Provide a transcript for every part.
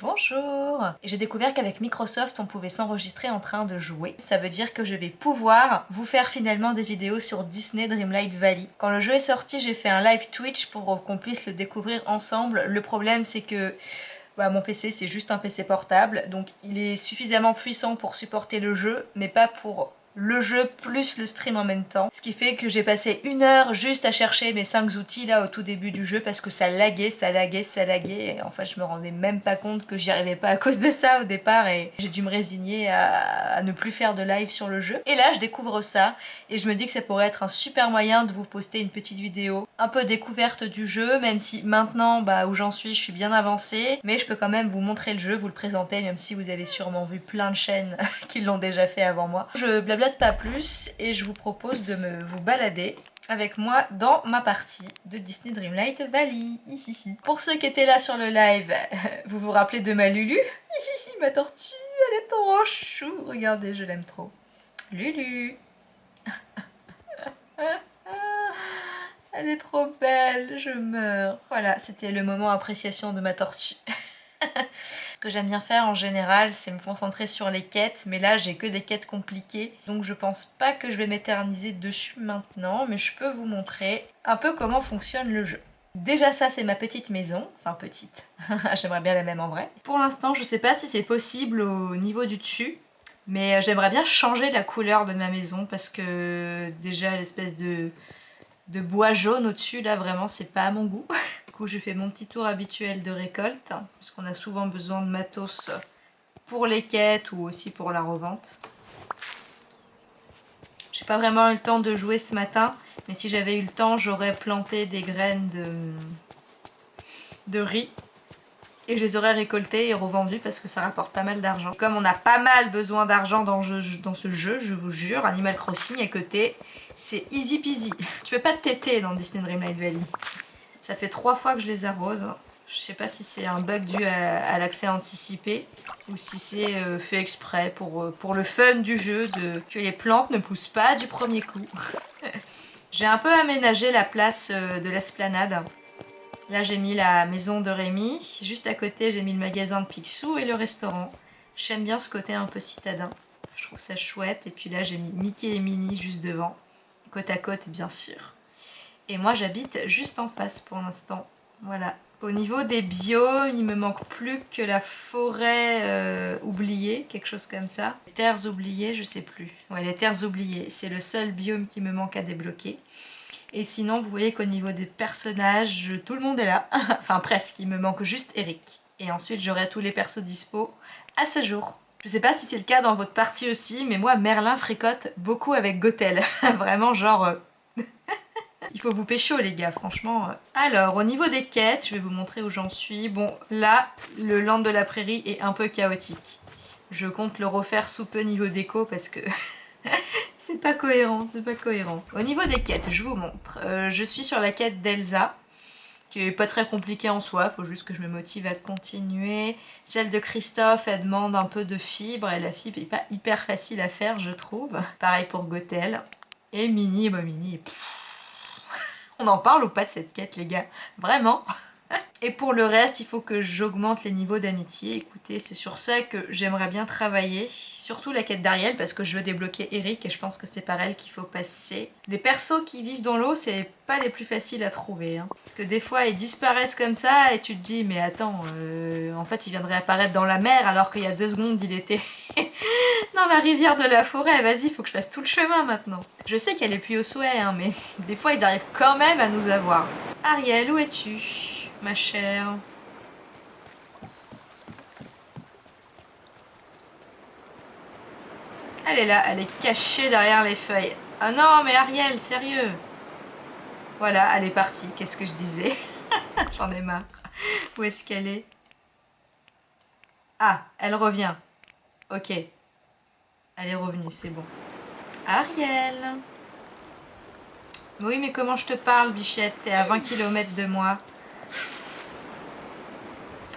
Bonjour J'ai découvert qu'avec Microsoft on pouvait s'enregistrer en train de jouer. Ça veut dire que je vais pouvoir vous faire finalement des vidéos sur Disney Dreamlight Valley. Quand le jeu est sorti j'ai fait un live Twitch pour qu'on puisse le découvrir ensemble. Le problème c'est que bah, mon PC c'est juste un PC portable donc il est suffisamment puissant pour supporter le jeu mais pas pour le jeu plus le stream en même temps. Ce qui fait que j'ai passé une heure juste à chercher mes 5 outils là au tout début du jeu parce que ça laguait, ça laguait, ça laguait. Et en fait je me rendais même pas compte que j'y arrivais pas à cause de ça au départ et j'ai dû me résigner à, ne plus faire de live sur le jeu. Et là je découvre ça et je me dis que ça pourrait être un super moyen de vous poster une petite vidéo un peu découverte du jeu même si maintenant bah, où j'en suis je suis bien avancée mais je peux quand même vous montrer le jeu, vous le présenter même si vous avez sûrement vu plein de chaînes qui l'ont déjà fait avant moi. Je blabla pas plus et je vous propose de me vous balader avec moi dans ma partie de Disney Dreamlight Valley. Pour ceux qui étaient là sur le live, vous vous rappelez de ma Lulu? Ma tortue, elle est trop chou Regardez, je l'aime trop. Lulu Elle est trop belle, je meurs. Voilà, c'était le moment appréciation de ma tortue. Ce que j'aime bien faire en général, c'est me concentrer sur les quêtes, mais là j'ai que des quêtes compliquées, donc je pense pas que je vais m'éterniser dessus maintenant, mais je peux vous montrer un peu comment fonctionne le jeu. Déjà ça c'est ma petite maison, enfin petite, j'aimerais bien la même en vrai. Pour l'instant je sais pas si c'est possible au niveau du dessus, mais j'aimerais bien changer la couleur de ma maison parce que déjà l'espèce de, de bois jaune au-dessus là vraiment c'est pas à mon goût. je fais mon petit tour habituel de récolte, parce qu'on a souvent besoin de matos pour les quêtes ou aussi pour la revente. J'ai pas vraiment eu le temps de jouer ce matin, mais si j'avais eu le temps, j'aurais planté des graines de, de riz et je les aurais récoltées et revendues parce que ça rapporte pas mal d'argent. Comme on a pas mal besoin d'argent dans, ce jeu, je vous jure, Animal Crossing à côté, c'est easy peasy. Tu peux pas te têter dans Disney Dreamlight Valley. Ça fait trois fois que je les arrose. Je sais pas si c'est un bug dû à, l'accès anticipé ou si c'est euh, fait exprès pour, euh, pour le fun du jeu de que les plantes ne poussent pas du premier coup. j'ai un peu aménagé la place euh, de l'esplanade. Là j'ai mis la maison de Rémi. Juste à côté j'ai mis le magasin de Picsou et le restaurant. J'aime bien ce côté un peu citadin. Je trouve ça chouette. Et puis là j'ai mis Mickey et Minnie juste devant. Côte à côte bien sûr. Et moi j'habite juste en face pour l'instant. Voilà. Au niveau des biomes, il me manque plus que la forêt euh, oubliée, quelque chose comme ça. Les terres oubliées, je sais plus. Ouais, les terres oubliées, c'est le seul biome qui me manque à débloquer. Et sinon, vous voyez qu'au niveau des personnages, tout le monde est là. enfin presque, il me manque juste Eric. Et ensuite, j'aurai tous les persos dispo à ce jour. Je sais pas si c'est le cas dans votre partie aussi, mais moi, Merlin fricote beaucoup avec Gothel. Vraiment genre... Euh, il faut vous pécho les gars, franchement. Alors, au niveau des quêtes, je vais vous montrer où j'en suis. Bon, là, le land de la prairie est un peu chaotique. Je compte le refaire sous peu niveau déco parce que... c'est pas cohérent, c'est pas cohérent. Au niveau des quêtes, je vous montre. Euh, je suis sur la quête d'Elsa, qui est pas très compliquée en soi, faut juste que je me motive à continuer. Celle de Christophe, elle demande un peu de fibre, et la fibre est pas hyper facile à faire, je trouve. Pareil pour Gothel. Et Mini, bah Mini, on en parle ou pas de cette quête les gars? Vraiment? Et pour le reste, il faut que j'augmente les niveaux d'amitié. Écoutez, c'est sur ça que j'aimerais bien travailler. Surtout la quête d'Ariel, parce que je veux débloquer Eric et je pense que c'est par elle qu'il faut passer. Les persos qui vivent dans l'eau, c'est pas les plus faciles à trouver. Hein. Parce que des fois, ils disparaissent comme ça et tu te dis, mais attends, euh, en fait, il viendrait apparaître dans la mer alors qu'il y a deux secondes, il était dans la rivière de la forêt. Vas-y, faut que je fasse tout le chemin maintenant. Je sais qu'elle est plus au souhait, hein, mais des fois, ils arrivent quand même à nous avoir. Ariel, où es-tu? Ma chère. Elle est là, elle est cachée derrière les feuilles. Ah non, mais Ariel, sérieux Voilà, elle est partie. Qu'est-ce que je disais? J'en ai marre. Où est-ce qu'elle est, Ah, elle revient. Ok. Elle est revenue, c'est bon. Ariel Oui, mais comment je te parle, bichette? T'es à 20 km de moi.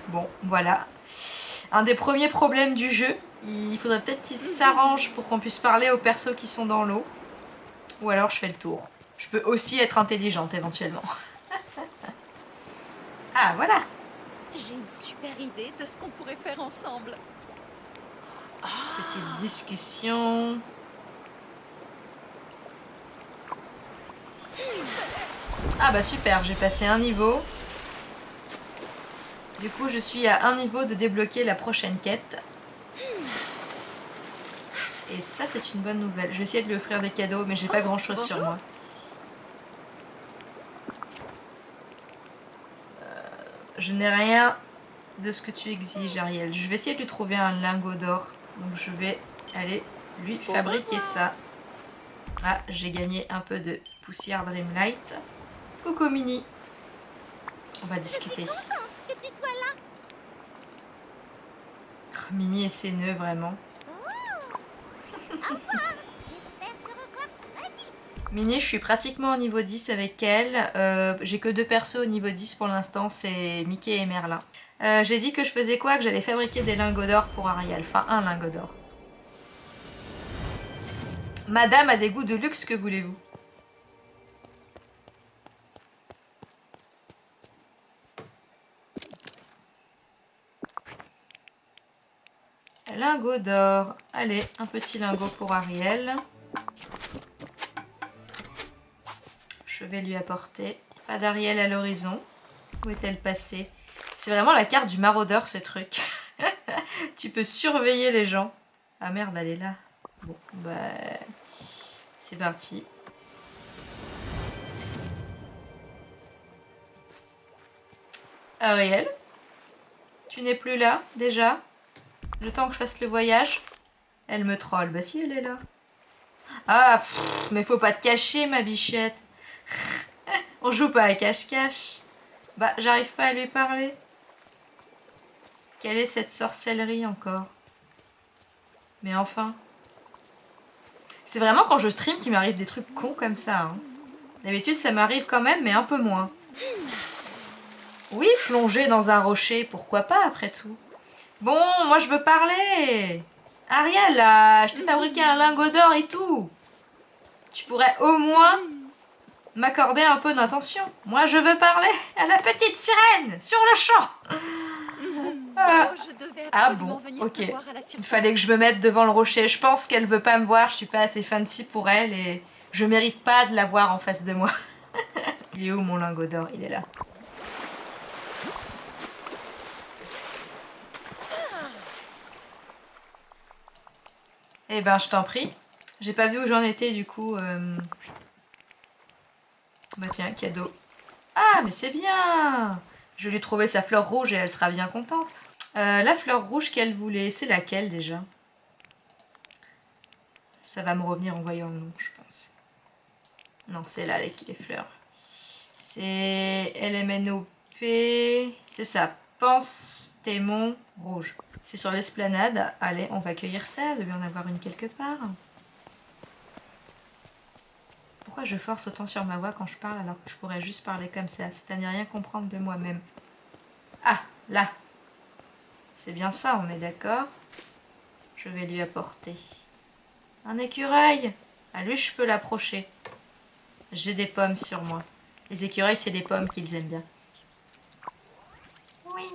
Bon, voilà. Un des premiers problèmes du jeu. Il faudrait peut-être qu'il s'arrange pour qu'on puisse parler aux persos qui sont dans l'eau. Ou alors je fais le tour. Je peux aussi être intelligente éventuellement. ah, voilà J'ai une super idée de ce qu'on pourrait faire ensemble. Petite discussion. Ah bah super, j'ai passé un niveau. Du coup, je suis à un niveau de débloquer la prochaine quête. Et ça, c'est une bonne nouvelle. Je vais essayer de lui offrir des cadeaux, mais j'ai pas grand chose sur moi. Euh, je n'ai rien de ce que tu exiges, Ariel. Je vais essayer de lui trouver un lingot d'or. Donc je vais aller lui fabriquer ça. Ah, j'ai gagné un peu de poussière Dreamlight. Coucou Mini. On va discuter. que tu sois là. Oh, Mini et ses nœuds, vraiment. Mini, je suis pratiquement au niveau 10 avec elle. Euh, j'ai que deux persos au niveau 10 pour l'instant, c'est Mickey et Merlin. Euh, j'ai dit que je faisais quoi? Que j'allais fabriquer des lingots d'or pour Ariel. Enfin, un lingot d'or. Madame a des goûts de luxe, que voulez-vous? Lingot d'or. Allez, un petit lingot pour Ariel. Je vais lui apporter. Pas d'Ariel à l'horizon. Où est-elle passée? C'est vraiment la carte du maraudeur ce truc. tu peux surveiller les gens. Ah merde, elle est là. Bon, bah... C'est parti. Ariel Tu n'es plus là, déjà? Le temps que je fasse le voyage Elle me troll. Bah si, elle est là. Ah, mais faut pas te cacher, ma bichette. On joue pas à cache-cache. Bah, j'arrive pas à lui parler. Quelle est cette sorcellerie encore? Mais enfin... C'est vraiment quand je stream qu'il m'arrive des trucs cons comme ça. hein. D'habitude, ça m'arrive quand même, mais un peu moins. Oui, plonger dans un rocher, pourquoi pas après tout? Bon, moi je veux parler Ariel, là, je t'ai fabriqué un lingot d'or et tout Tu pourrais au moins m'accorder un peu d'attention. Moi je veux parler à la petite sirène, sur le champ Ah. Oh, je devais Ah bon, venir ok. Il fallait que je me mette devant le rocher. Je pense qu'elle veut pas me voir, je suis pas assez fancy pour elle et je mérite pas de la voir en face de moi. Il est où mon lingot d'or? Il est là. Eh ben, je t'en prie. J'ai pas vu où j'en étais du coup. euh. Bah tiens, cadeau. Ah, mais c'est bien Je lui trouver sa fleur rouge et elle sera bien contente. Euh, la fleur rouge qu'elle voulait, c'est laquelle déjà? Ça va me revenir en voyant le nom, je pense. Non, c'est là les, fleurs. C'est LMNOP. C'est ça. Pense rouge. C'est sur l'esplanade. Allez, on va cueillir ça. Il devait en avoir une quelque part. Pourquoi je force autant sur ma voix quand je parle alors que je pourrais juste parler comme ça C'est à n'y rien comprendre de moi-même? Ah, là. C'est bien ça, on est d'accord Je vais lui apporter un écureuil. À lui, je peux l'approcher. J'ai des pommes sur moi. Les écureuils, c'est des pommes qu'ils aiment bien. Oui.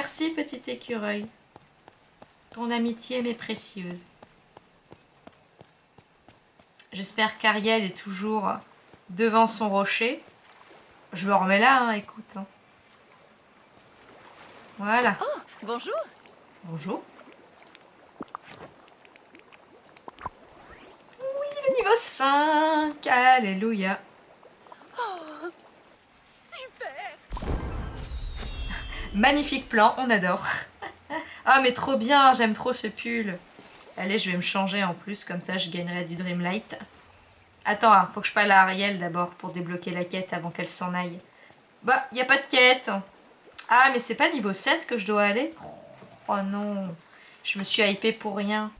Merci, petit écureuil. Ton amitié m'est précieuse. J'espère qu'Ariel est toujours devant son rocher. Je le remets là, hein, écoute. hein. Voilà. Bonjour. Bonjour. Oui, le niveau 5. Alléluia. Super. Magnifique plan, on adore. ah, mais trop bien, j'aime trop ce pull. Allez, je vais me changer en plus, comme ça je gagnerai du Dreamlight. Attends, hein, faut que je parle à Ariel d'abord pour débloquer la quête avant qu'elle s'en aille. Bah, y a pas de quête. Ah, mais c'est pas niveau 7 que je dois aller? Oh non, je me suis hypée pour rien.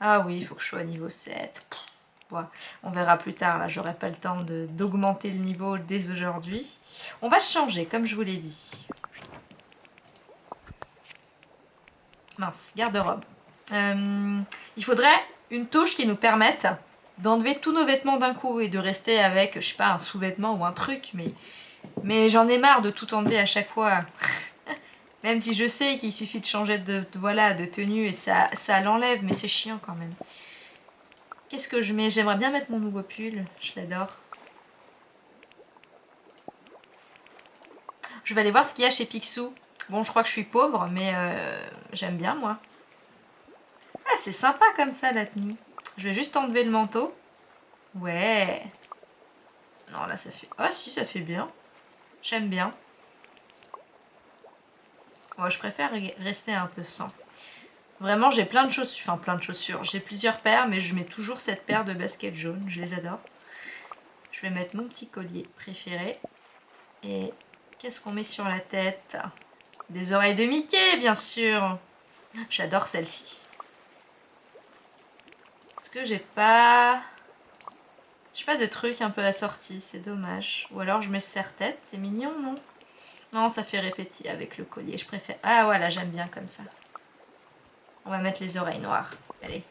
Ah oui, faut que je sois niveau 7. On verra plus tard, là, j'aurai pas le temps de- d'augmenter le niveau dès aujourd'hui. On va changer, comme je vous l'ai dit. Mince, garde-robe. Euh, il faudrait une touche qui nous permette d'enlever tous nos vêtements d'un coup et de rester avec, je sais pas, un sous-vêtement ou un truc, mais, mais j'en ai marre de tout enlever à chaque fois. même si je sais qu'il suffit de changer de, voilà, de tenue et ça, ça l'enlève, mais c'est chiant quand même. Qu'est-ce que je mets? J'aimerais bien mettre mon nouveau pull, je l'adore. Je vais aller voir ce qu'il y a chez Picsou. Bon, je crois que je suis pauvre, mais euh, j'aime bien, moi. Ah, c'est sympa comme ça, la tenue. Je vais juste enlever le manteau. Ouais. Non, là, ça fait... Ah, si, ça fait bien. J'aime bien. Moi, je préfère rester un peu sans. Vraiment, j'ai plein de chaussures. Enfin, plein de chaussures. J'ai plusieurs paires, mais je mets toujours cette paire de baskets jaunes. Je les adore. Je vais mettre mon petit collier préféré. Et qu'est-ce qu'on met sur la tête? Des oreilles de Mickey, bien sûr. J'adore celle-ci. Est-ce que j'ai pas... J'ai pas de truc un peu assorti, c'est dommage. Ou alors je mets serre-tête, c'est mignon, non? Non, ça fait répéter avec le collier, je préfère... Ah voilà, j'aime bien comme ça. On va mettre les oreilles noires. Allez.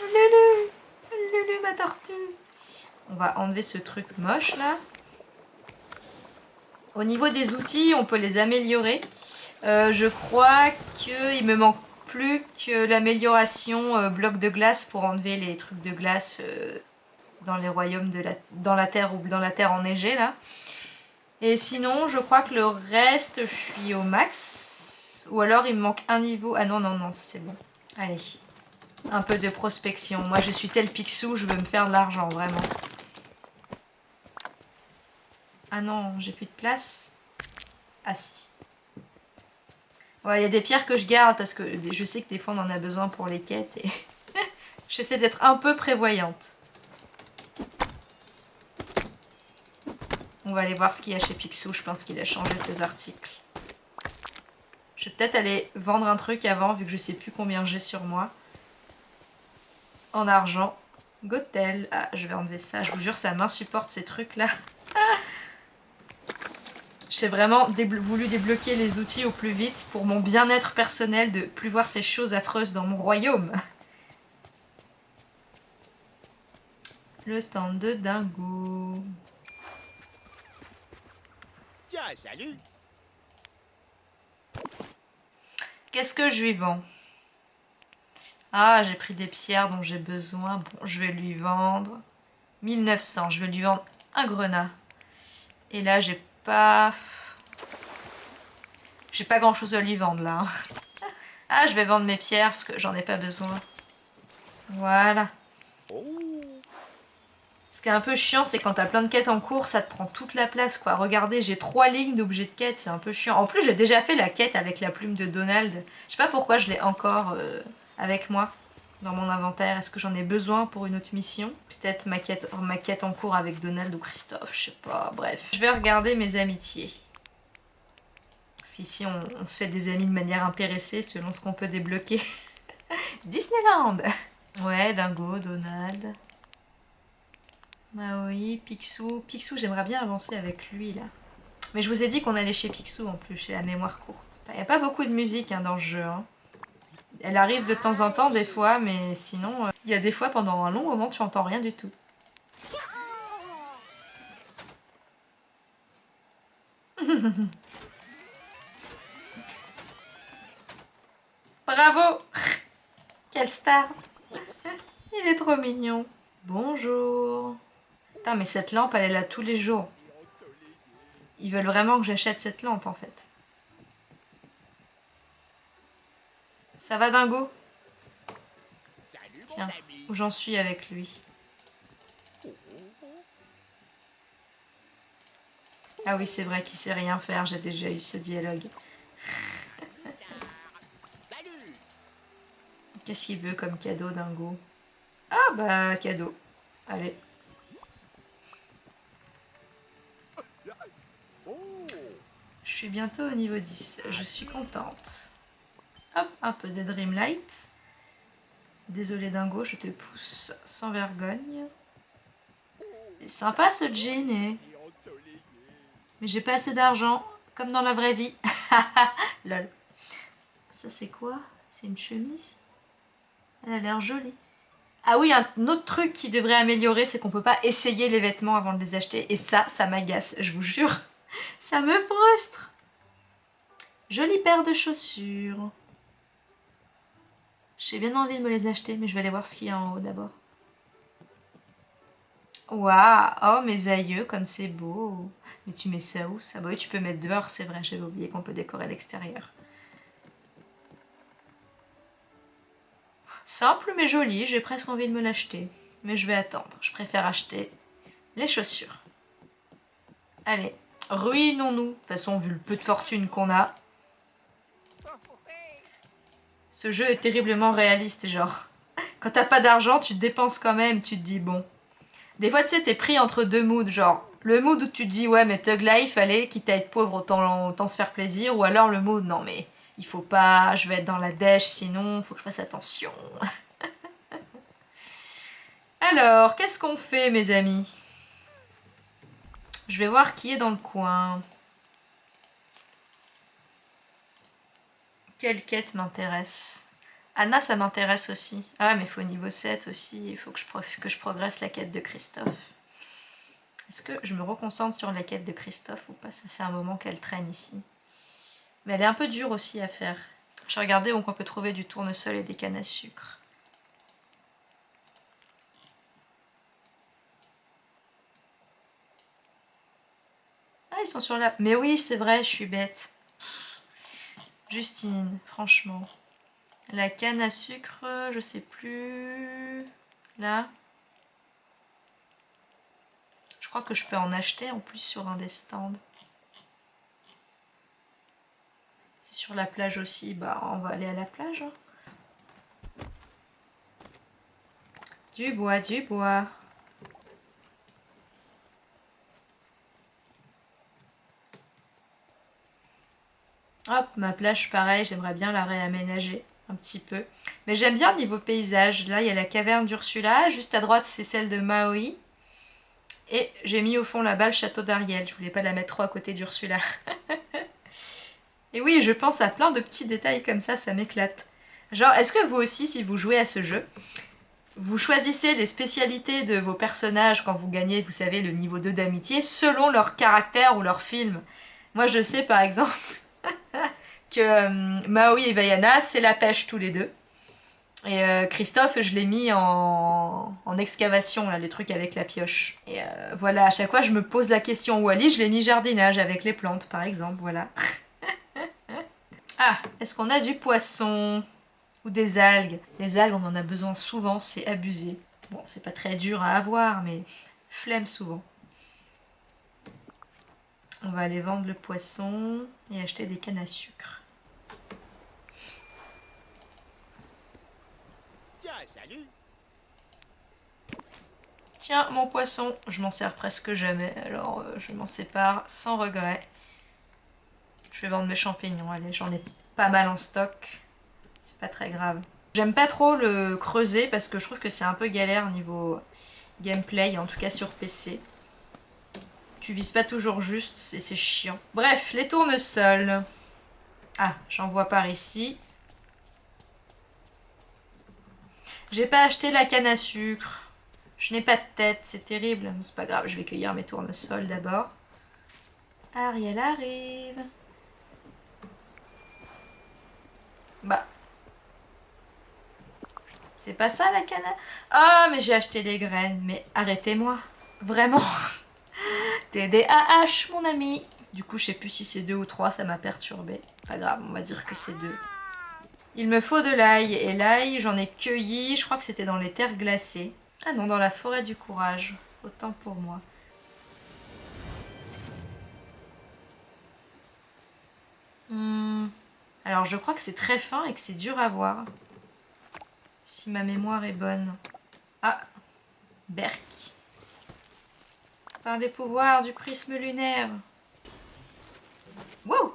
Lulu Lulu, ma tortue On va enlever ce truc moche, là. Au niveau des outils, on peut les améliorer. Euh, je crois qu'il me manque plus que l'amélioration euh, bloc de glace pour enlever les trucs de glace euh, dans les royaumes de la, dans la terre ou dans la terre enneigée là. Et sinon, je crois que le reste, je suis au max. Ou alors, il me manque un niveau. Ah non, non, non, ça c'est bon. Allez, un peu de prospection. Moi, je suis tel pixou, je veux me faire de l'argent, vraiment. Ah non, j'ai plus de place. Ah si. Il y a des pierres que je garde parce que je sais que des fois on en a besoin pour les quêtes et j'essaie d'être un peu prévoyante. On va aller voir ce qu'il y a chez Picsou, je pense qu'il a changé ses articles. Je vais peut-être aller vendre un truc avant vu que je sais plus combien j'ai sur moi. En argent. Gotel. Ah, je vais enlever ça. Je vous jure, ça m'insupporte ces trucs-là. J'ai vraiment voulu débloquer les outils au plus vite pour mon bien-être personnel de plus voir ces choses affreuses dans mon royaume. Le stand de Dingo. Tiens, salut Qu'est-ce que je lui vends? Ah, j'ai pris des pierres dont j'ai besoin. Bon, je vais lui vendre 1900. Je vais lui vendre un grenat. Et là, j'ai pas... J'ai pas grand chose à lui vendre là. ah, je vais vendre mes pierres parce que j'en ai pas besoin. Voilà. Ce qui est un peu chiant, c'est quand t'as plein de quêtes en cours, ça te prend toute la place, quoi. Regardez, j'ai trois lignes d'objets de quête, c'est un peu chiant. En plus, j'ai déjà fait la quête avec la plume de Donald. Je sais pas pourquoi je l'ai encore euh, avec moi dans mon inventaire. Est-ce que j'en ai besoin pour une autre mission? Peut-être ma quête, ma quête en cours avec Donald ou Christophe, je sais pas, bref. Je vais regarder mes amitiés. Parce qu'ici, on, se fait des amis de manière intéressée selon ce qu'on peut débloquer. Disneyland Ouais, Dingo, Donald. Maui, Picsou. Picsou, j'aimerais bien avancer avec lui, là. Mais je vous ai dit qu'on allait chez Picsou, en plus, chez la mémoire courte. Il n'y a pas beaucoup de musique hein, dans le jeu, hein. Elle arrive de temps en temps, des fois, mais sinon, euh, il y a des fois, pendant un long moment, tu entends rien du tout. Bravo Quelle star Il est trop mignon. Bonjour. Putain, mais cette lampe, elle est là tous les jours. Ils veulent vraiment que j'achète cette lampe, en fait. Ça va dingo? Tiens, où j'en suis avec lui. Ah oui, c'est vrai qu'il sait rien faire, j'ai déjà eu ce dialogue. Qu'est-ce qu'il veut comme cadeau, dingo? Ah bah, cadeau. Allez. Je suis bientôt au niveau 10. Je suis contente. Hop, un peu de Dreamlight. Désolé Dingo, je te pousse sans vergogne. Sympa ce jean, eh. Mais j'ai pas assez d'argent, comme dans la vraie vie. Lol. Ça c'est quoi? C'est une chemise? Elle a l'air jolie. Ah oui, un autre truc qui devrait améliorer, c'est qu'on peut pas essayer les vêtements avant de les acheter. Et ça, ça m'agace, je vous jure. Ça me frustre. Jolie paire de chaussures. J'ai bien envie de me les acheter, mais je vais aller voir ce qu'il y a en haut d'abord. Waouh Oh, mes aïeux, comme c'est beau Mais tu mets ça où ça? Bah oui, tu peux mettre dehors, c'est vrai, j'avais oublié qu'on peut décorer l'extérieur. Simple mais joli, j'ai presque envie de me l'acheter. Mais je vais attendre, je préfère acheter les chaussures. Allez, ruinons-nous. De toute façon, vu le peu de fortune qu'on a. Ce jeu est terriblement réaliste, genre. Quand t'as pas d'argent, tu dépenses quand même, tu te dis bon. Des fois, tu sais, t'es pris entre deux moods, genre le mood où tu te dis ouais mais Tug Life, allez, quitte à être pauvre, autant, autant se faire plaisir, ou alors le mood non mais il faut pas, je vais être dans la dèche sinon, faut que je fasse attention. Alors, qu'est-ce qu'on fait mes amis? Je vais voir qui est dans le coin. Quelle quête m'intéresse? Anna, ça m'intéresse aussi. Ah, mais il faut niveau 7 aussi. Il faut que je, que je progresse la quête de Christophe. Est-ce que je me reconcentre sur la quête de Christophe ou pas? Ça fait un moment qu'elle traîne ici. Mais elle est un peu dure aussi à faire. J'ai regardé où on peut trouver du tournesol et des cannes à sucre. Ah, ils sont sur la... Mais oui, c'est vrai, je suis bête. Justine, franchement. La canne à sucre, je sais plus... Là. Je crois que je peux en acheter en plus sur un des stands. C'est sur la plage aussi, bah on va aller à la plage. Hein. Du bois, du bois. Hop, ma plage pareil, j'aimerais bien la réaménager un petit peu. Mais j'aime bien niveau paysage. Là, il y a la caverne d'Ursula. Juste à droite, c'est celle de Maui. Et j'ai mis au fond là-bas le château d'Ariel. Je voulais pas la mettre trop à côté d'Ursula. Et oui, je pense à plein de petits détails comme ça, ça m'éclate. Genre, est-ce que vous aussi, si vous jouez à ce jeu, vous choisissez les spécialités de vos personnages quand vous gagnez, vous savez, le niveau 2 d'amitié, selon leur caractère ou leur film? Moi, je sais par exemple que euh, Maui et Vaiana, c'est la pêche tous les deux. Et euh, Christophe, je l'ai mis en, excavation, là, les trucs avec la pioche. Et euh, voilà, à chaque fois, je me pose la question. Wally, je l'ai mis jardinage avec les plantes, par exemple, voilà. ah, est-ce qu'on a du poisson Ou des algues? Les algues, on en a besoin souvent, c'est abusé. Bon, c'est pas très dur à avoir, mais flemme souvent. On va aller vendre le poisson et acheter des cannes à sucre. salut Tiens, mon poisson, je m'en sers presque jamais, alors euh, je m'en sépare sans regret. Je vais vendre mes champignons, allez, j'en ai pas mal en stock. C'est pas très grave. J'aime pas trop le creuser parce que je trouve que c'est un peu galère niveau gameplay, en tout cas sur PC. Tu vises pas toujours juste et c'est chiant. Bref, les tournesols. Ah, j'en vois par ici. J'ai pas acheté la canne à sucre. Je n'ai pas de tête, c'est terrible. C'est pas grave, je vais cueillir mes tournesols d'abord. Ariel arrive. Bah. C'est pas ça la canne à... Ah, mais j'ai acheté des graines. Mais arrêtez-moi. Vraiment. TDAH, mon ami. Du coup, je sais plus si c'est deux ou trois, ça m'a perturbé. Pas grave, on va dire que c'est deux. Il me faut de l'ail, et l'ail, j'en ai cueilli, je crois que c'était dans les terres glacées. Ah non, dans la forêt du courage. Autant pour moi. Hmm. Alors, je crois que c'est très fin et que c'est dur à voir. Si ma mémoire est bonne. Ah Berk. Par les pouvoirs du prisme lunaire. Wow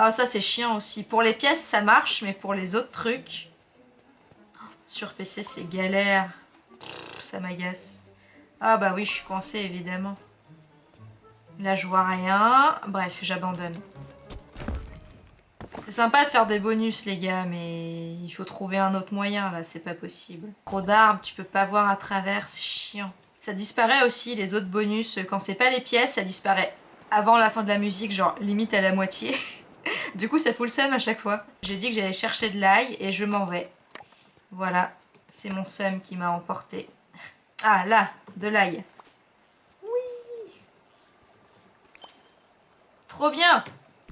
ah ça c'est chiant aussi. Pour les pièces ça marche, mais pour les autres trucs... Sur PC c'est galère. Ça m'agace. Ah bah oui, je suis coincée évidemment. Là je vois rien. Bref, j'abandonne. C'est sympa de faire des bonus les gars, mais il faut trouver un autre moyen là, c'est pas possible. Trop d'arbres, tu peux pas voir à travers, c'est chiant. Ça disparaît aussi les autres bonus, quand c'est pas les pièces, ça disparaît avant la fin de la musique, genre limite à la moitié. du coup ça fout le seum à chaque fois. J'ai dit que j'allais chercher de l'ail et je m'en vais. Voilà, c'est mon seum qui m'a emporté. Ah là, de l'ail. Oui Trop bien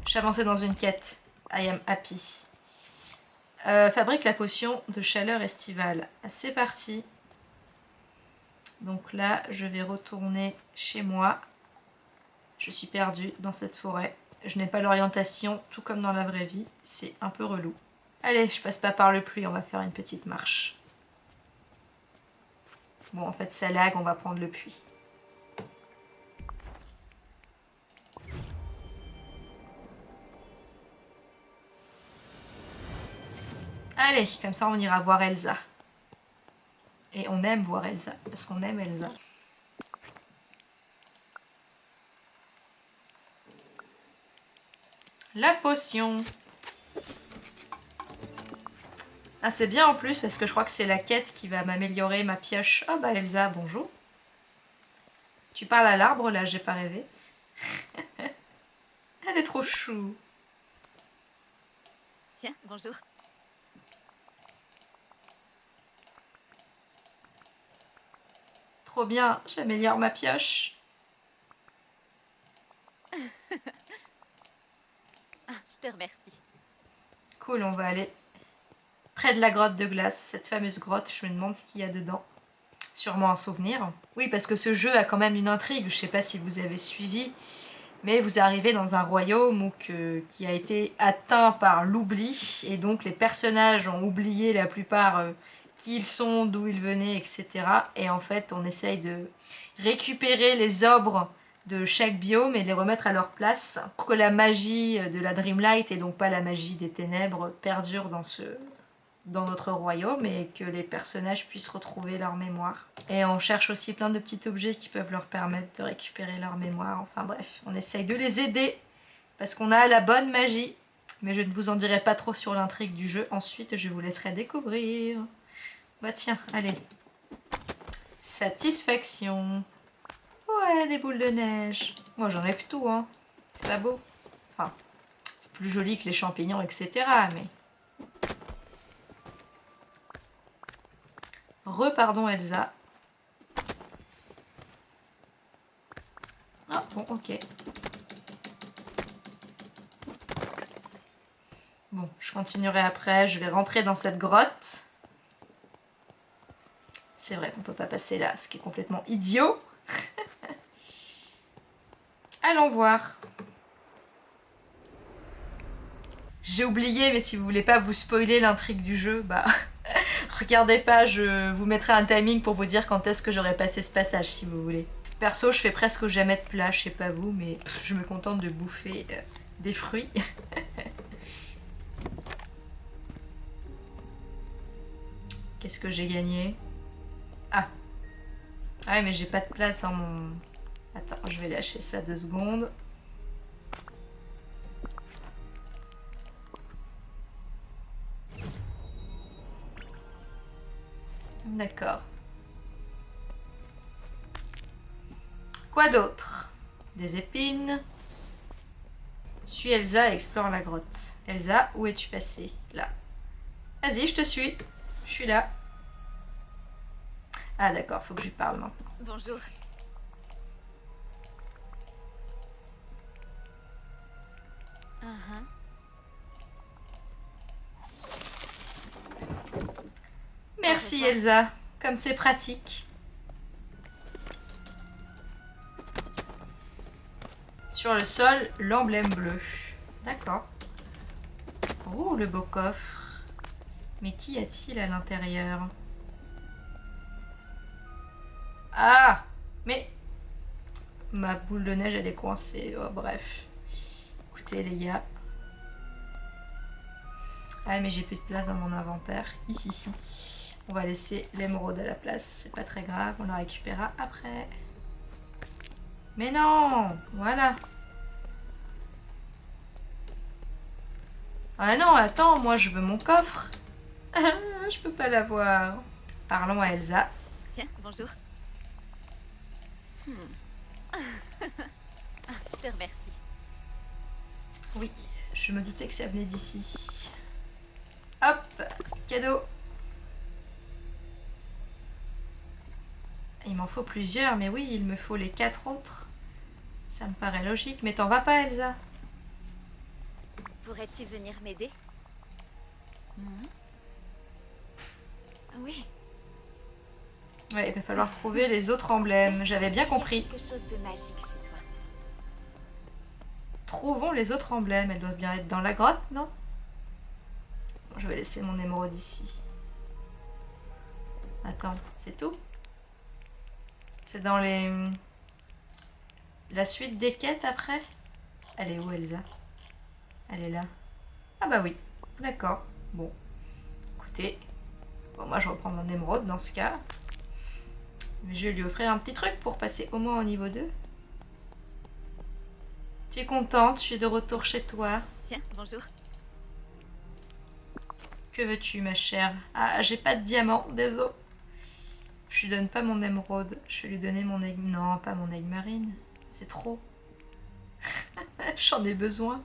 J'avançais dans une quête. I am happy. Euh, fabrique la potion de chaleur estivale. C'est parti. Donc là, je vais retourner chez moi. Je suis perdue dans cette forêt. Je n'ai pas l'orientation, tout comme dans la vraie vie. C'est un peu relou. Allez, je passe pas par le pluie, on va faire une petite marche. Bon, en fait, ça lag, on va prendre le puits. Allez, comme ça on ira voir Elsa. Et on aime voir Elsa, parce qu'on aime Elsa. La potion. Ah c'est bien en plus parce que je crois que c'est la quête qui va m'améliorer ma pioche. Oh bah Elsa, bonjour. Tu parles à l'arbre là, j'ai pas rêvé. Elle est trop chou. Tiens, bonjour. Trop bien, j'améliore ma pioche. Ah, je te remercie. Cool, on va aller près de la grotte de glace, cette fameuse grotte. Je me demande ce qu'il y a dedans. Sûrement un souvenir. Oui, parce que ce jeu a quand même une intrigue. Je sais pas si vous avez suivi, mais vous arrivez dans un royaume qui a été atteint par l'oubli. Et donc les personnages ont oublié la plupart euh, ils sont, d'où ils venaient, etc. Et en fait, on essaye de récupérer les obres de chaque biome et les remettre à leur place pour que la magie de la Dreamlight et donc pas la magie des ténèbres perdure dans, ce, dans notre royaume et que les personnages puissent retrouver leur mémoire. Et on cherche aussi plein de petits objets qui peuvent leur permettre de récupérer leur mémoire. Enfin bref, on essaye de les aider parce qu'on a la bonne magie. Mais je ne vous en dirai pas trop sur l'intrigue du jeu. Ensuite, je vous laisserai découvrir. Bah tiens, allez. Satisfaction. Ouais, des boules de neige. Moi, j'enlève tout, hein. C'est pas beau. Enfin, c'est plus joli que les champignons, etc. Mais... Repardon, Elsa. Ah, bon, ok. Bon, je continuerai après. Je vais rentrer dans cette grotte. C'est vrai qu'on peut pas passer là, ce qui est complètement idiot. Allons voir. J'ai oublié, mais si vous voulez pas vous spoiler l'intrigue du jeu, bah regardez pas, je vous mettrai un timing pour vous dire quand est-ce que j'aurai passé ce passage si vous voulez. Perso, je fais presque jamais de plat, je sais pas vous, mais je me contente de bouffer euh, des fruits. Qu'est-ce que j'ai gagné? Ah ouais, mais j'ai pas de place dans mon... Attends, je vais lâcher ça deux secondes. D'accord. Quoi d'autre? Des épines? Suis Elsa et explore la grotte. Elsa, où es-tu passée? Là. Vas-y, je te suis. Je suis là. Ah d'accord, faut que je lui parle maintenant. Bonjour. Uh-huh. Merci Elsa, comme c'est pratique. Sur le sol, l'emblème bleu. D'accord. Oh, le beau coffre. Mais qu'y a-t-il à l'intérieur? Ah Mais... Ma boule de neige, elle est coincée. Oh, bref. Écoutez, les gars. Ah, mais j'ai plus de place dans mon inventaire. Ici. On va laisser l'émeraude à la place. C'est pas très grave. On la récupérera après. Mais non Voilà. Ah non, attends, moi je veux mon coffre. je peux pas l'avoir. Parlons à Elsa. Tiens, bonjour. Hmm. Je te remercie. Oui, je me doutais que ça venait d'ici. Hop, cadeau. Il m'en faut plusieurs, mais oui, il me faut les quatre autres. Ça me paraît logique, mais t'en vas pas, Elsa Pourrais-tu venir m'aider? Hmm. Oui, Ouais, il va falloir trouver les autres emblèmes. J'avais bien compris. Trouvons les autres emblèmes. Elles doivent bien être dans la grotte, non? Bon, Je vais laisser mon émeraude ici. Attends, c'est tout? C'est dans les... La suite des quêtes après? Elle est où Elsa? Elle est là. Ah bah oui, d'accord. Bon, écoutez. Bon, moi je reprends mon émeraude dans ce cas. Je vais lui offrir un petit truc pour passer au moins au niveau 2. Tu es contente Je suis de retour chez toi. Tiens, bonjour. Que veux-tu, ma chère? Ah, j'ai pas de diamant, désolé. Je lui donne pas mon émeraude. Je vais lui donner mon aigle... Non, pas mon aigle marine. C'est trop. J'en ai besoin.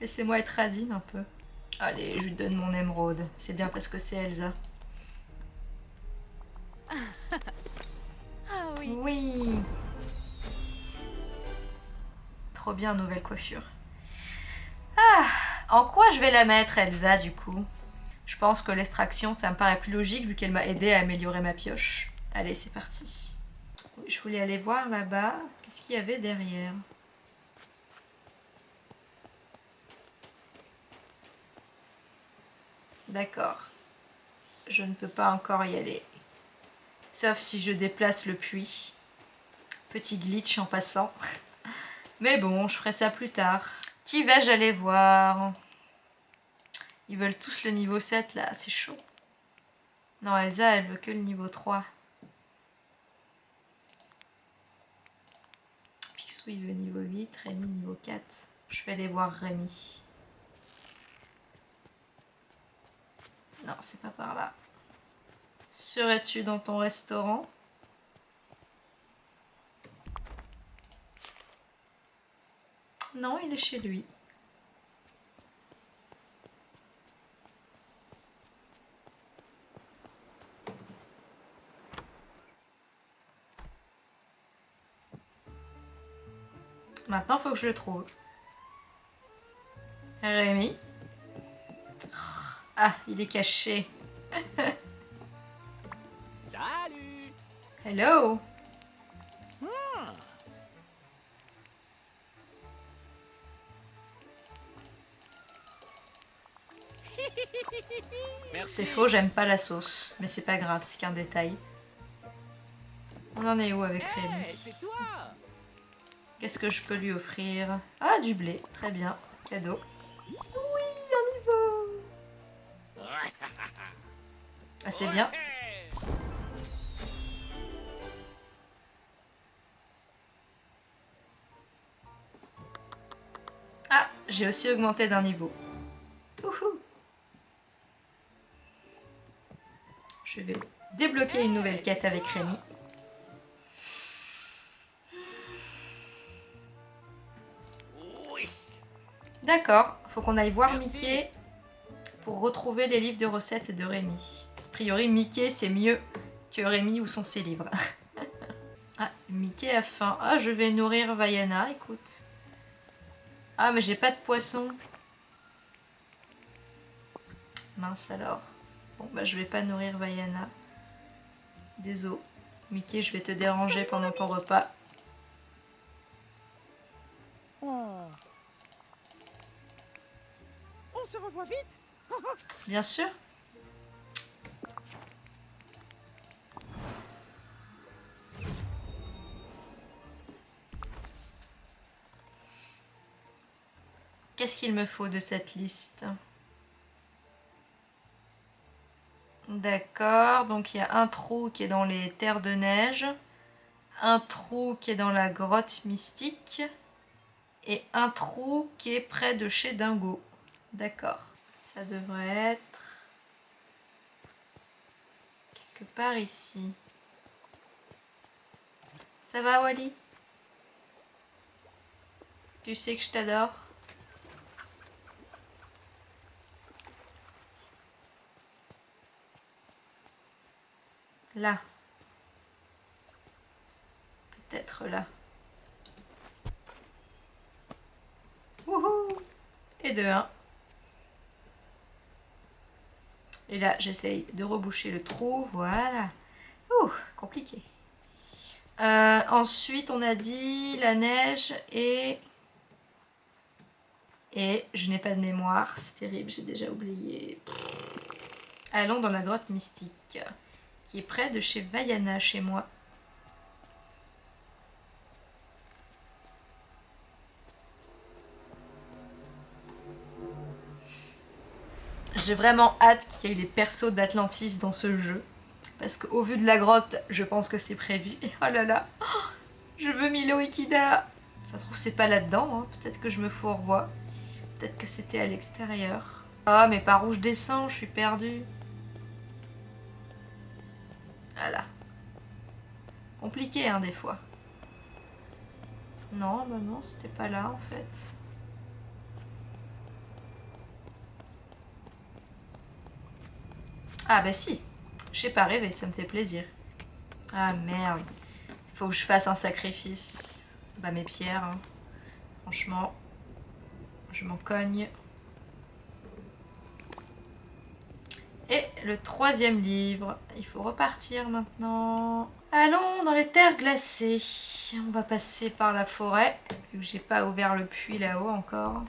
Laissez-moi être radine un peu. Allez, je lui donne mon émeraude. C'est bien parce que c'est Elsa. Oui. Trop bien, nouvelle coiffure. Ah, en quoi je vais la mettre, Elsa, du coup? Je pense que l'extraction, ça me paraît plus logique vu qu'elle m'a aidé à améliorer ma pioche. Allez, c'est parti. Je voulais aller voir là-bas. Qu'est-ce qu'il y avait derrière? D'accord. Je ne peux pas encore y aller. Sauf si je déplace le puits. Petit glitch en passant. Mais bon, je ferai ça plus tard. Qui vais-je aller voir? Ils veulent tous le niveau 7 là, c'est chaud. Non, Elsa, elle veut que le niveau 3. Picsou, il veut niveau 8, Rémi niveau 4. Je vais aller voir Rémi. Non, c'est pas par là. Serais-tu dans ton restaurant? Non, il est chez lui. Maintenant, faut que je le trouve. Rémi? Ah, il est caché. Salut Hello Merci. C'est faux, j'aime pas la sauce. Mais c'est pas grave, c'est qu'un détail. On en est où avec Rémi Qu'est-ce que je peux lui offrir? Ah, du blé. Très bien. Cadeau. Oui, on y va Ah, c'est bien. J'ai aussi augmenté d'un niveau. Ouhou. Je vais débloquer une nouvelle quête avec Rémi. D'accord, faut qu'on aille voir Merci. Mickey pour retrouver les livres de recettes de Rémi. A priori, Mickey c'est mieux que Rémi ou sont ses livres. ah, Mickey a faim. Ah, je vais nourrir Vaiana, écoute. Ah, mais j'ai pas de poisson. Mince alors. Bon, bah je vais pas nourrir Vaiana. Désolé. Mickey, je vais te déranger pendant ton repas. Oh. On se revoit vite Bien sûr. Qu'est-ce qu'il me faut de cette liste D'accord, donc il y a un trou qui est dans les terres de neige, un trou qui est dans la grotte mystique et un trou qui est près de chez Dingo. D'accord. Ça devrait être quelque part ici. Ça va Wally? Tu sais que je t'adore? Là. Peut-être là. Wouhou Et de 1. Et là, j'essaye de reboucher le trou. Voilà. Ouh, compliqué. Euh, ensuite, on a dit la neige et... Et je n'ai pas de mémoire. C'est terrible, j'ai déjà oublié. Allons dans la grotte mystique, qui est près de chez Vaiana, chez moi. J'ai vraiment hâte qu'il y ait les persos d'Atlantis dans ce jeu. Parce qu'au vu de la grotte, je pense que c'est prévu. Et oh là là, je veux Milo Ikida. Ça se trouve, c'est pas là-dedans. Hein. Peut-être que je me fourvoie. Peut-être que c'était à l'extérieur. Oh, mais par où je descends Je suis perdue. Voilà. Compliqué, hein, des fois. Non, bah non, c'était pas là, en fait. Ah bah si, j'ai pas rêvé, ça me fait plaisir. Ah merde, faut que je fasse un sacrifice. Bah mes pierres, hein. franchement, je m'en cogne. Et le troisième livre, il faut repartir maintenant. Allons dans les terres glacées. On va passer par la forêt, vu que j'ai pas ouvert le puits là-haut encore.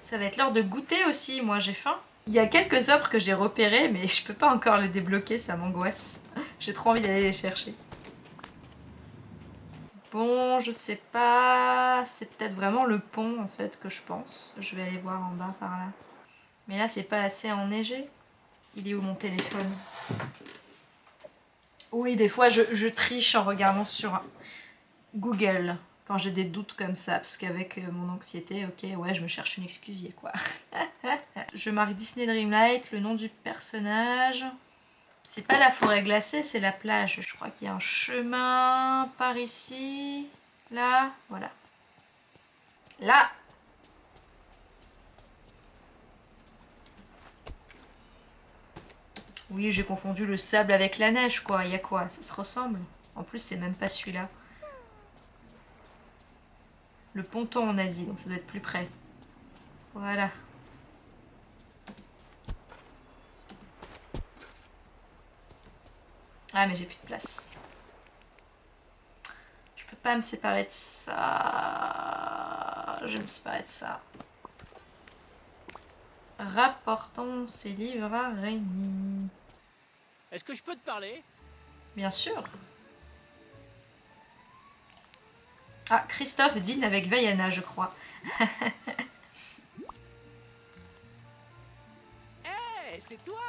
Ça va être l'heure de goûter aussi, moi j'ai faim. Il y a quelques offres que j'ai repérées, mais je peux pas encore les débloquer, ça m'angoisse. J'ai trop envie d'aller les chercher. Bon, je sais pas... C'est peut-être vraiment le pont, en fait, que je pense. Je vais aller voir en bas, par là. Mais là, c'est pas assez enneigé. Il est où mon téléphone? Oui, des fois, je, je triche en regardant sur Google quand j'ai des doutes comme ça, parce qu'avec euh, mon anxiété, ok, ouais, je me cherche une excuse, quoi? je marque Disney Dreamlight, le nom du personnage. C'est pas la forêt glacée, c'est la plage. Je crois qu'il y a un chemin par ici. Là, voilà. Là Oui, j'ai confondu le sable avec la neige, quoi. Il y a quoi? Ça se ressemble? En plus, c'est même pas celui-là. Le ponton, on a dit, donc ça doit être plus près. Voilà. Ah, mais j'ai plus de place. Je peux pas me séparer de ça. Je vais me séparer de ça. Rapportons ces livres à Rémi. Est-ce que je peux te parler? Bien sûr. Ah, Christophe dîne avec Vaiana, je crois. Hé, c'est toi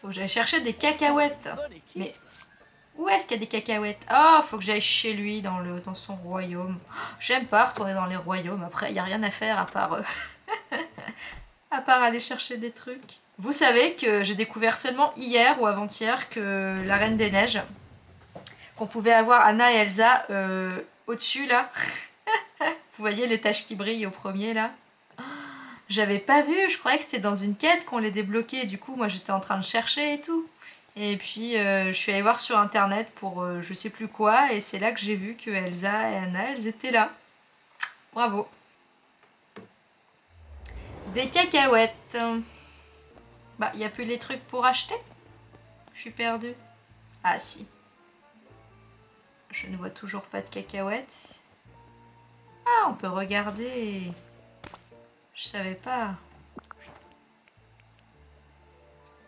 Faut que j'aille chercher des cacahuètes. Mais où est-ce qu'il y a des cacahuètes? Oh, faut que j'aille chez lui, dans, le, dans son royaume. J'aime pas retourner dans les royaumes. Après, il n'y a rien à faire à part... Euh, à part aller chercher des trucs. Vous savez que j'ai découvert seulement hier ou avant-hier que la Reine des Neiges, qu'on pouvait avoir Anna et Elsa euh, au-dessus là. Vous voyez les taches qui brillent au premier là? J'avais pas vu, je croyais que c'était dans une quête qu'on les débloquait. Du coup, moi j'étais en train de chercher et tout. Et puis euh, je suis allée voir sur internet pour euh, je sais plus quoi et c'est là que j'ai vu que Elsa et Anna elles étaient là. Bravo des cacahuètes. Bah, n'y a plus les trucs pour acheter? Je suis perdue. Ah, si. Je ne vois toujours pas de cacahuètes. Ah, on peut regarder. Je savais pas.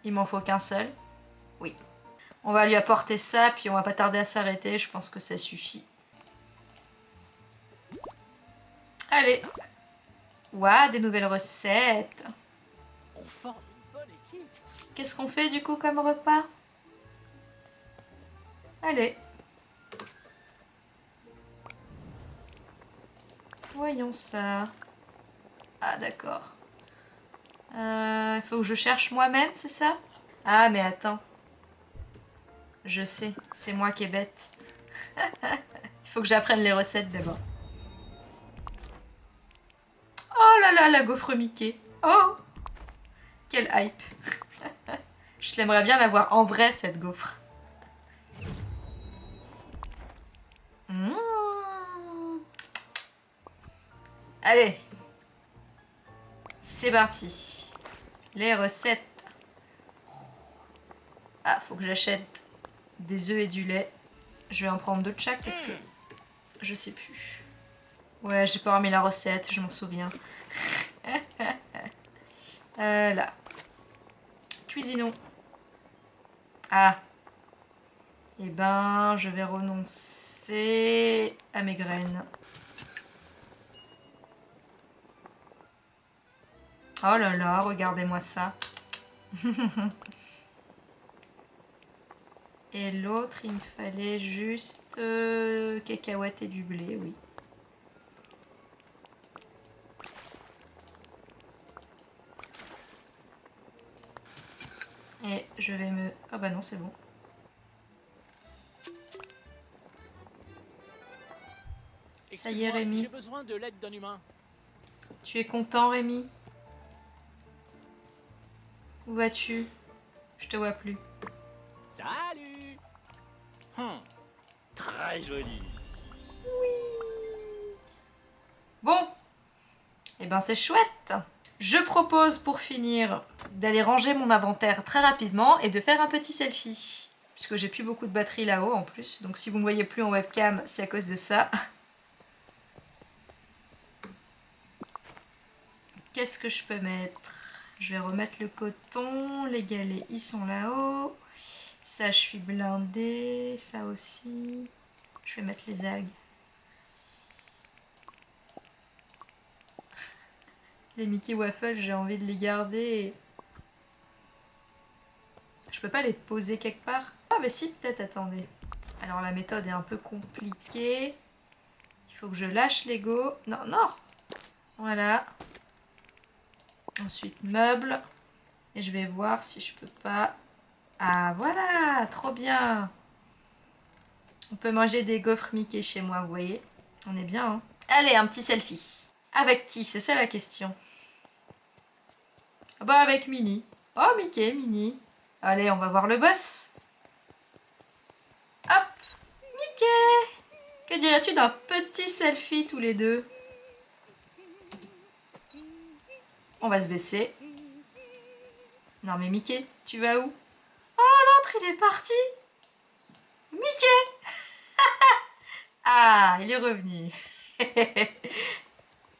Il m'en faut qu'un seul? Oui. On va lui apporter ça, puis on va pas tarder à s'arrêter. Je pense que ça suffit. Allez, Ouah, des nouvelles recettes. Qu'est-ce qu'on fait du coup comme repas? Allez. Voyons ça. Ah d'accord. Euh, Il faut que je cherche moi-même, c'est ça? Ah mais attends. Je sais, c'est moi qui est bête. Il faut que j'apprenne les recettes d'abord. Oh là là, la gaufre Mickey. Oh Quelle hype. Je l'aimerais bien la voir en vrai, cette gaufre. Mmh. Allez. C'est parti. Les recettes. Ah, faut que j'achète des œufs et du lait. Je vais en prendre deux de chaque parce que je sais plus. Ouais, j'ai pas remis la recette, je m'en souviens. euh, là. Cuisinons. Ah. Eh ben, je vais renoncer à mes graines. Oh là là, regardez-moi ça. Et l'autre, il me fallait juste euh, cacahuètes et du blé, oui. Et je vais me... Ah bah non, c'est bon. Ça y est, Rémi. J'ai besoin de l'aide d'un humain. Tu es content, Rémi? Où vas-tu? Je te vois plus. Salut Hum, Très joli. Bon, eh ben c'est chouette. Je propose pour finir d'aller ranger mon inventaire très rapidement et de faire un petit selfie. Puisque j'ai plus beaucoup de batterie là-haut en plus, donc si vous ne me voyez plus en webcam, c'est à cause de ça. Qu'est-ce que je peux mettre? Je vais remettre le coton, les galets ils sont là-haut. Ça je suis blindée, ça aussi. Je vais mettre les algues. Les Mickey Waffles, j'ai envie de les garder. Je peux pas les poser quelque part? Ah mais si, peut-être, attendez. Alors la méthode est un peu compliquée. Il faut que je lâche l'ego. Non, non Voilà. Ensuite, meuble. Et je vais voir si je peux pas... Ah voilà, trop bien On peut manger des gaufres Mickey chez moi, vous voyez On est bien, hein Allez, un petit selfie. Avec qui? C'est ça la question. Ah bah avec Minnie. Oh Mickey, Minnie. Allez, on va voir le boss. Hop Mickey Que dirais-tu d'un petit selfie tous les deux? On va se baisser. Non mais Mickey, tu vas où? Oh l'autre il est parti Mickey Ah, il est revenu.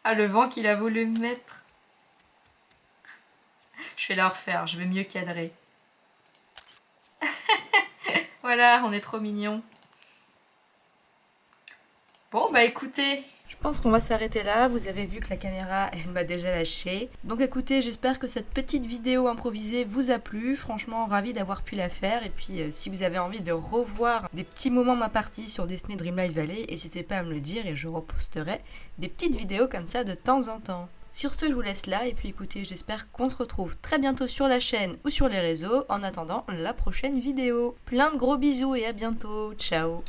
ah le vent qu'il a voulu me mettre. Je vais la refaire, je vais mieux cadrer. voilà, on est trop mignons. Bon, bah écoutez, je pense qu'on va s'arrêter là. Vous avez vu que la caméra, elle m'a déjà lâché. Donc écoutez, j'espère que cette petite vidéo improvisée vous a plu. Franchement, ravi d'avoir pu la faire. Et puis, euh, si vous avez envie de revoir des petits moments ma partie sur Disney Dreamlight Valley, n'hésitez pas à me le dire et je reposterai des petites vidéos comme ça de temps en temps. Sur ce, je vous laisse là. Et puis écoutez, j'espère qu'on se retrouve très bientôt sur la chaîne ou sur les réseaux. En attendant la prochaine vidéo. Plein de gros bisous et à bientôt. Ciao